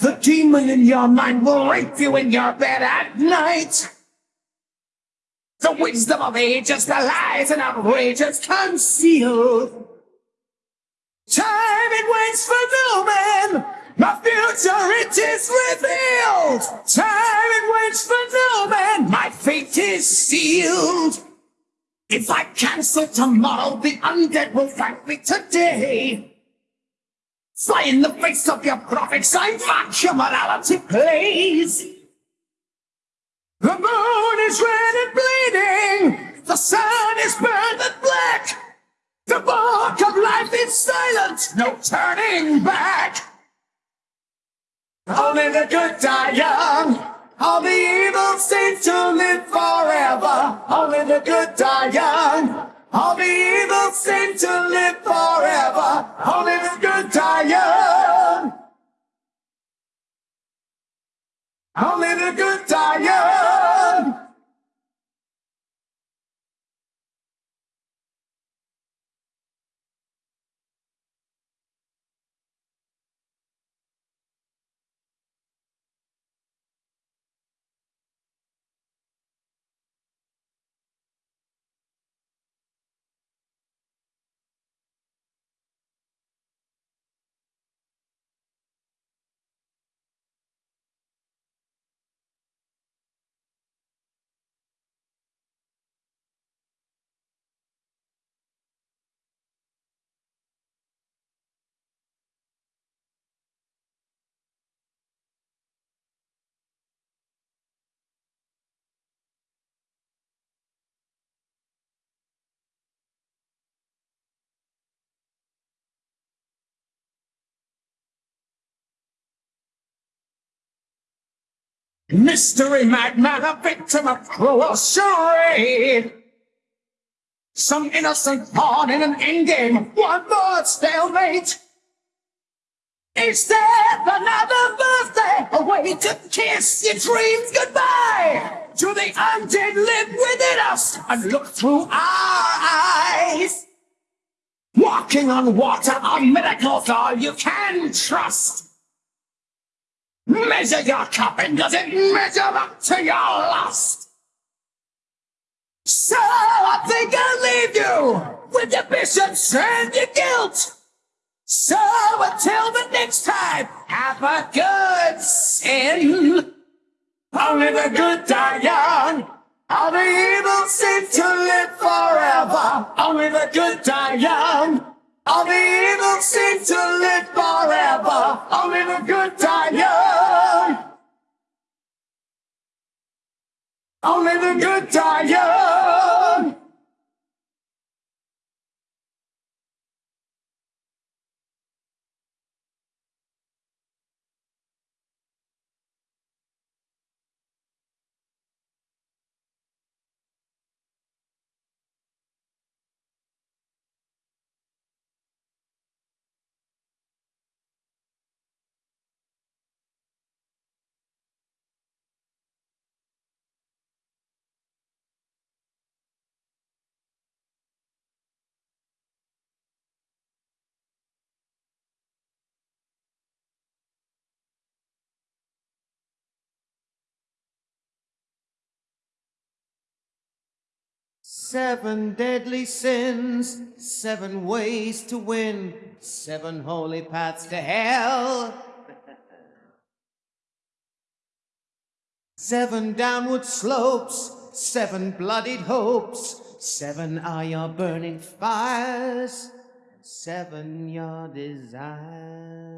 The demon in your mind will rape you in your bed at night. The wisdom of ages, the lies and outrages concealed. Time it waits for no man. My future it is revealed. Time it waits for no man. My fate is sealed. If I cancel tomorrow, the undead will thank me today. Fly in the face of your prophets, I mock your morality plays. The moon is red and bleeding, the sun is burned and black. The book of life is silent, no turning back. Only the good die young. All the evil seem to live forever. Only the good die young. All the evil seem to live forever. Only the good Only the good die Mystery madman, a victim of cruel charade. Some innocent pawn in an endgame, one more stalemate. Is there another birthday, a way to kiss your dreams goodbye? Do the undead live within us and look through our eyes? Walking on water are miracles all you can trust. Measure your cup and does it measure up to your lust? So I think I'll leave you with your bishops and your guilt. So until the next time, have a good sin. Only the good die young. All the evil seem to live forever. Only the good die young. All the evil seem to live forever. Only the good die young. Seven deadly sins, seven ways to win, seven holy paths to hell. Seven downward slopes, seven bloodied hopes, seven are your burning fires, seven your desires.